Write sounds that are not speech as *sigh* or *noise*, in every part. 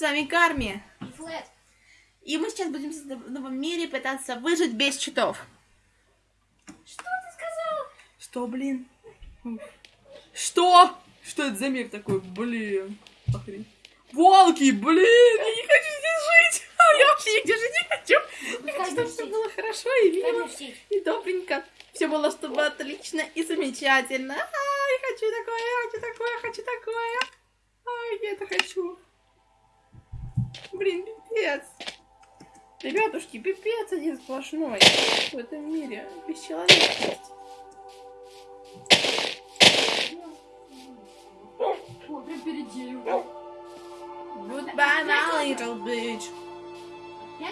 вами Карми. И флэт. И мы сейчас будем в новом мире пытаться выжить без читов. Что ты сказал? Что, блин? Что? Что это за мир такой? Блин. Охренеть. Волки, блин, я не хочу здесь жить. А *laughs* я вообще нигде жить не хочу. Я хочу, чтобы все было хорошо и мило, и добренько. Все было, чтобы отлично и замечательно. А, я хочу такое, я хочу такое, я хочу такое. Ай, я это хочу. Блин, пипец. Ребятушки, пипец один сплошной в этом мире. Бесчеловечность. О. Goodbye, my little bitch. Я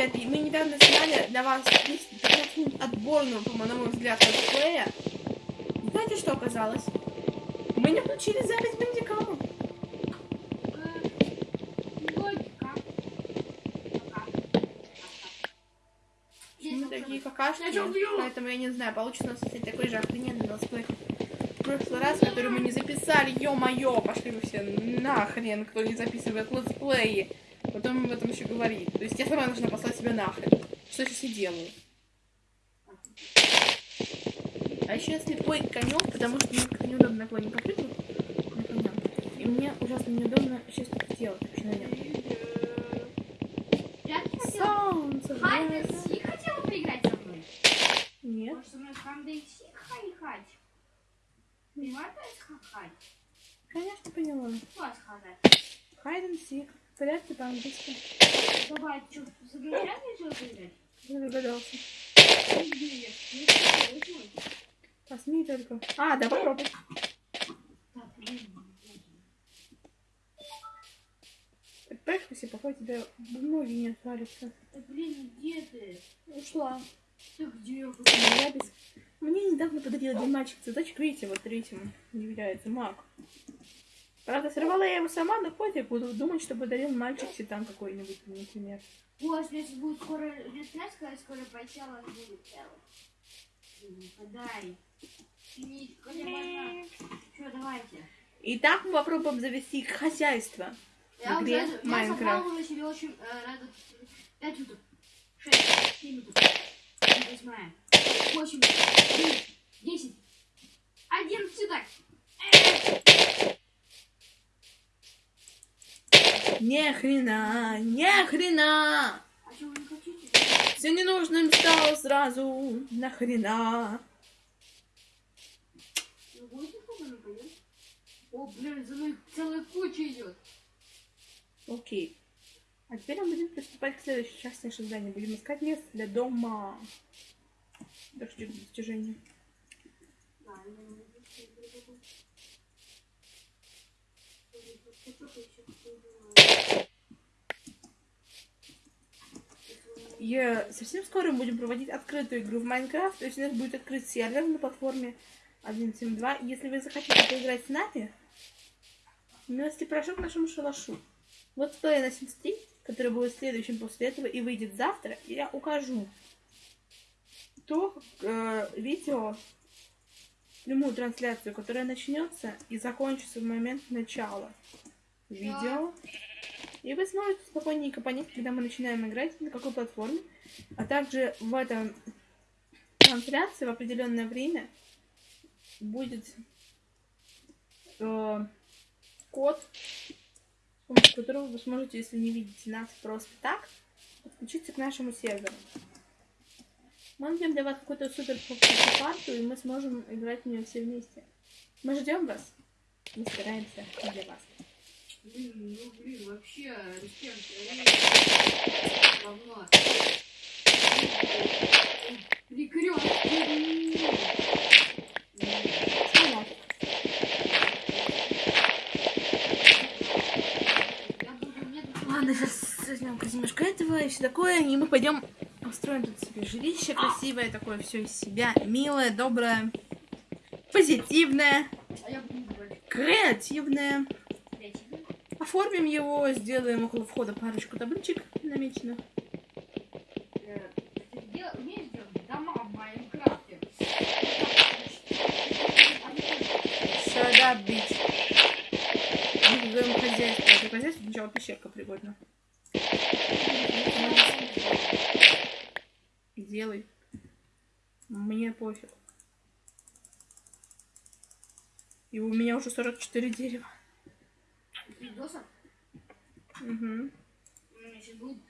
Ребята, мы недавно сняли для вас 15 минут отборную, по моему взгляду, летсплея. Знаете, что оказалось? Мы не включили запись Bandicam а. Мы такие какашки, поэтому я не знаю, получится у нас кстати, такой же охрененный летсплей. В прошлый раз, который мы не записали, ё-моё, пошли вы все нахрен, кто не записывает летсплеи. Потом об этом еще говорит. То есть я сама должна послать себя нахрен. Что я сейчас и делаю. А еще я слепой конек, потому что мне как-то неудобно на попрыгнуть. На коня. И мне ужасно неудобно сейчас это делать вообще на нем. Солнце. Хай, блядь. ты Си хотела поиграть со мной? Нет. Может, со мной Ханда и Си хай-хать? Понимаешь, хай-хать? Конечно, поняла. Класс хай Seek. Порядки по-английски. Давай, что, загорят решил поиграть? Я догадался. Посмей только. А, да, попробуй. Так, блин. Представляешь, если пока тебя ноги не отвалятся. Да, блин, где ты? Ушла. Ты где? Я без... Мне недавно подарил один мальчик цветочек, видите, вот третьему не является маг. Правда, сорвала я его сама, но хоть я буду думать, что подарил мальчик там какой-нибудь, например. Ой, сейчас будет скоро лет пять, когда скоро поначалу будет. Подай. Что, давайте. Итак, мы попробуем завести хозяйство. Я В уже игре я Майнкрафт. уже себе очень э, рада. Пять уток. Шесть. Семь уток. Восьмая. Восемь. Девять. Десять. Одиннадцать уток. Не хрена, не хрена. А? Все ненужным стало сразу. Нахрена. О, блин, за мной целая куча идет. Окей. А теперь мы будем приступать к следующей части нашего задания. Будем искать место для дома. Дождь к достижению. Да, я не могу всё перебегу. Что ты ещё такое И совсем скоро будем проводить открытую игру в Майнкрафт. То есть у нас будет открыт сервер на платформе 1.7.2. Если вы захотите поиграть с нами, милости прошу к нашему шалашу. Вот стоя на 73, который будет следующим после этого и выйдет завтра, я укажу то э, видео, прямую трансляцию, которая начнется и закончится в момент начала видео. И вы сможете спокойненько понять, когда мы начинаем играть, на какой платформе. А также в этом трансляции в определенное время будет э, код, с помощью которого вы сможете, если не видите нас просто так, подключиться к нашему серверу. Мы для вас какую-то супер карту, и мы сможем играть в нее все вместе. Мы ждем вас. Мы стараемся для вас. Блин, ну блин, вообще, буду, мне тут- Ладно, сейчас возьмем немножко этого и все такое, и мы пойдем устроим тут себе жилище красивое, такое все из себя, милое, доброе, позитивное, А креативное. Оформим его, сделаем около входа парочку табличек намечено. Сада бить. Мы создаем хозяйство. Это хозяйство сначала пещерка пригодна. Делай. Мне пофиг. И у меня уже 44 дерева. Три досок? Угу. У меня сейчас будет,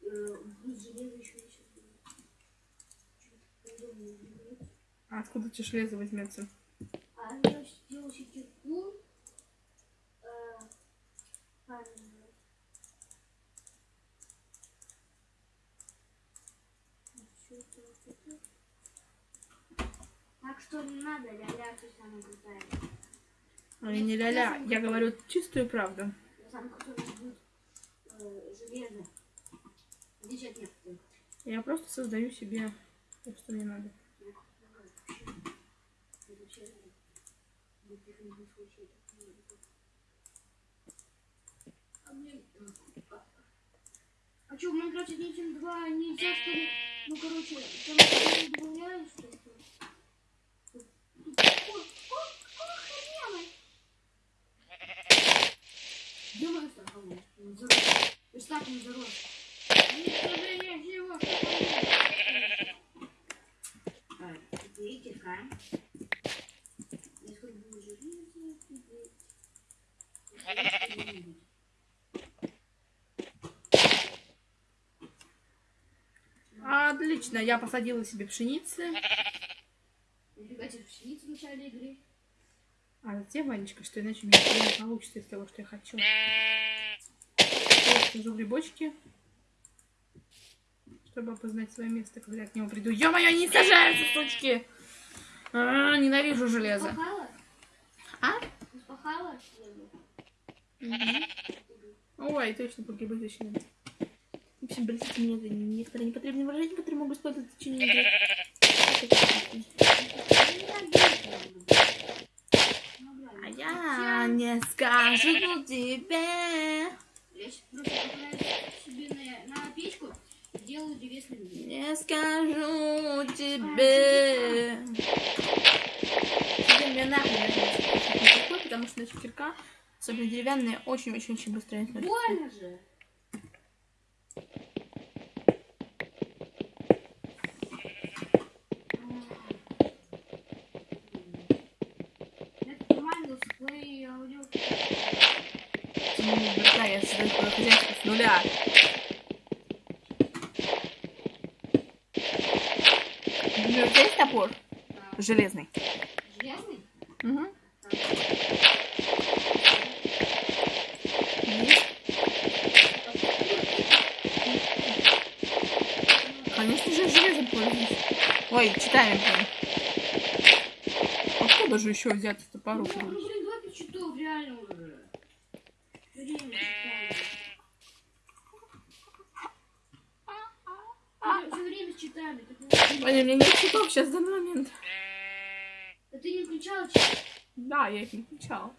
э, будет железо еще сейчас будет. Чё-то подобное будет. А откуда тебе железо возьмется? А я сделал себе кирку. Э. Так что не надо, ля-ля, ты самая крутая. А я не ля-ля, я говорю чистую правду. Я э, просто создаю себе то, что мне надо. А. А что, в Майнкрафте 1.7.2 нельзя, что ли? Ну, короче, там добавляют, что ли? Тут- тут- О, о, охренело! Страховая? Он зарос. Верстак не зарос. Уничтожение есть. Так, теперь. И Отлично, я посадила себе пшеницы. Нифига тебе пшеницу в начале игры. А затем, Ванечка, что иначе у меня не получится из того, что я хочу. Я сажу грибочки, чтобы опознать свое место, когда я к нему приду. Ё-моё, не сажаются, сучки! А, ненавижу железо. Спахала? А? Мгм. Ой, точно, по грибы точно. В общем, простите меня за некоторые непотребные выражения, которые могу использовать в течение игры. А я не скажу тебе, Я сейчас просто отправляю себе на, на печку и делаю древесный блин. не скажу тебе. Тебе мне нахрен не потому что наша кирка, особенно деревянная, очень-очень-очень быстро износится. Больно же. Это нормально, летсплей аудио. Братка, я создаю свое хозяйство с нуля. У тебя есть топор? А, Железный. Железный? Угу. Есть. Конечно же, железом пользуюсь. Ой, читаем. Откуда же еще взять топору? Ну, блин, 20 часов, реально уже. Время читаю. Все время читали. Ой, у меня нет читов сейчас в данный момент. Да ты не включала чит? Да, я их не включала.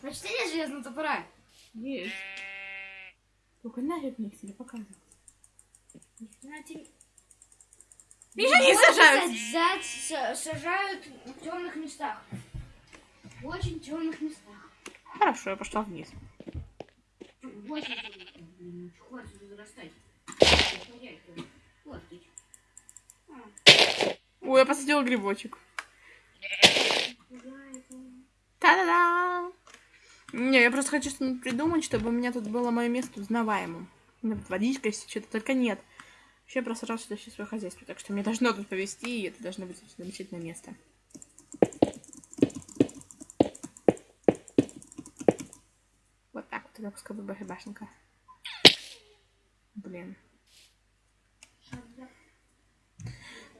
Значит, нет железного топора. Есть. Только нафиг мне их себе показывать. Меня не сажают! Сажают, са- сажают в темных местах. В очень темных местах. Хорошо, я пошла вниз. Ой, я посадила грибочек. Та-да-да! Не, я просто хочу что-нибудь придумать, чтобы у меня тут было мое место узнаваемым. Водичка, если что-то, только нет. Вообще я просто сразу сюда все свое хозяйство, так что мне должно тут повезти, и это должно быть замечательное место. Будет большая башенка. Блин.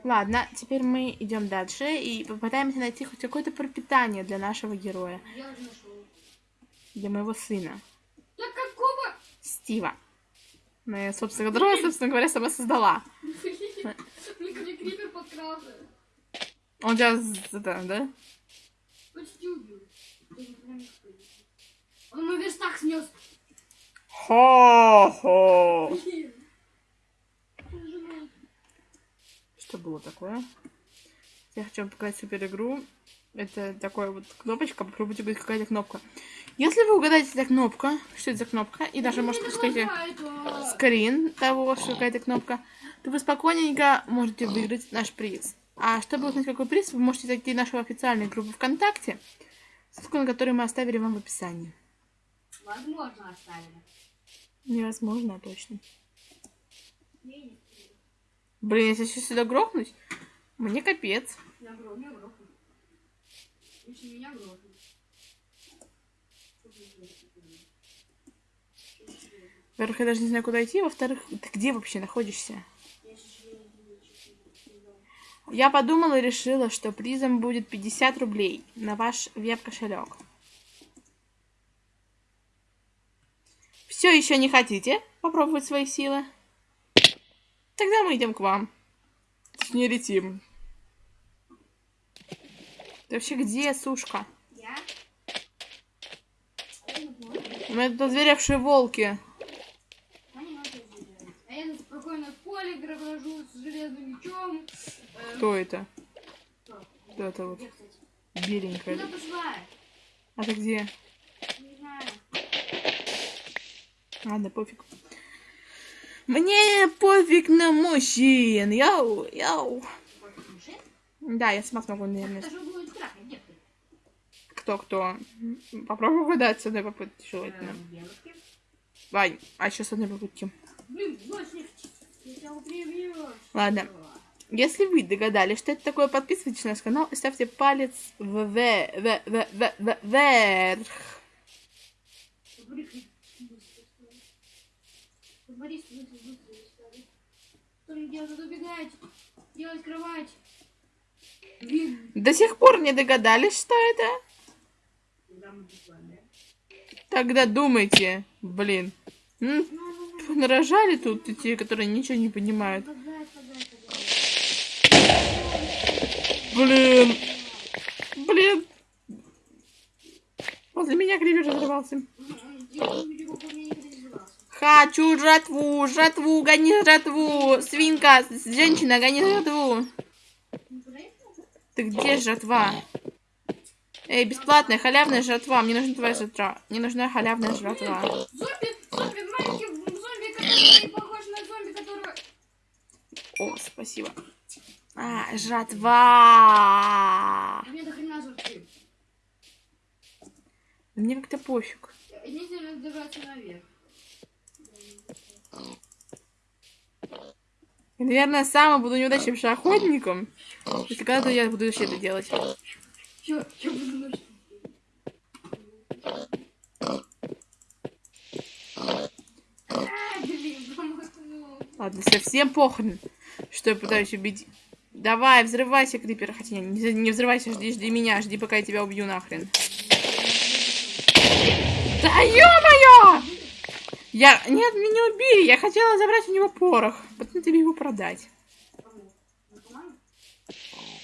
Ладно, теперь мы идем дальше и попытаемся найти хоть какое-то пропитание для нашего героя, для моего сына, Да какого? Стива. Ну, я, собственно, которого, собственно говоря, сама создала. *laughs* Подкрался. Он тебя, да? Почти убил. Ты не прям не вспомнил. Он мой верстак снес. Хо-хо. Что было такое? Я хочу вам показать супер игру. Это такая вот кнопочка. Попробуйте будет какая-то кнопка. Если вы угадаете, это кнопка, что это за кнопка, и даже, может, пускайте скрин того, что какая-то кнопка, то вы спокойненько можете выиграть наш приз. А чтобы узнать, какой приз, вы можете зайти в нашу официальную группу ВКонтакте, ссылку на которую мы оставили вам в описании. Возможно, оставили. Невозможно, точно. Блин, если сейчас сюда грохнуть, мне капец. Я грохну, я грохну. Если меня грохнут. Во-первых, я даже не знаю, куда идти. Во-вторых, ты где вообще находишься? Я подумала и решила, что призом будет 50 рублей на ваш веб-кошелек. Все еще не хотите попробовать свои силы? Тогда мы идем к вам. Не летим. Ты вообще где, сушка? Я? Меня тут озверевшие волки. А я тут спокойно в поле грожу с железным мечом. Э, Кто это? кто? Это вот беленькая? А ты где? Не знаю. Ладно, пофиг. Мне пофиг на мужчин. Яу, яу. Да, я сама смогу, наверное. Кто-кто? Попробуй угадать с одной попытки желательно. Эм. Вань, а еще с одной попытки. Блин. Ладно. Если вы догадались, что это такое, подписывайтесь на наш канал и ставьте палец вверх. Борис, быстро, быстро, быстро. Что мне делать? Убегать. Делать кровать. Блин. До сих пор не догадались, что это? Тогда думайте, блин. Нарожали тут те, которые ничего не понимают. Блин. Блин. Возле меня кривер разрывался. Хочу жратву, жратву, гони жратву. Свинка, женщина, гони жратву. Ты где жратва? Эй, бесплатная, халявная жратва. Мне нужна твоя жратва. Мне нужна халявная жратва. Зомби, зомби, маленький зомби, который похож на зомби, которого... О, спасибо. А, жратва. Мне до хрена жертвы. Мне как-то пофиг. Держаться наверх. Я, наверное, сама буду неудачным охотником. Если когда-то я буду вообще это делать. Буду. Ладно, совсем похрен, что я пытаюсь убить. Давай, взрывайся, Крипер. Хотя не, не взрывайся, жди, жди меня, жди, пока я тебя убью нахрен. Да ё-моё! Я... Нет, меня убили. Я хотела забрать у него порох. Потом тебе его продать.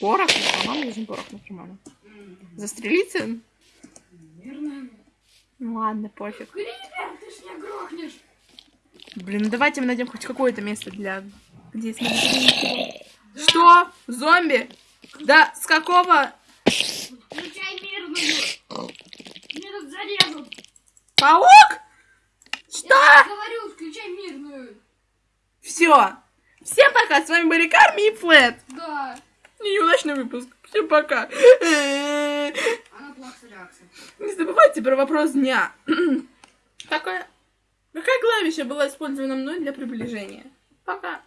Порох? Наркоману нужен порох наркоману. Застрелиться? Наверное. Ну ладно, пофиг. Блин, ну давайте мы найдем хоть какое-то место для... Где. Что? Зомби? Да, с какого? Включай мирную. Меня тут зарежут. Паук? Что? Я говорю, включай мирную. Все. Всем пока. С вами были Карми и Флэт. Да. Неудачный выпуск. Всем пока. Она плакса реакция. Не забывайте про вопрос дня. Какая, какая клавиша была использована мной для приближения? Пока.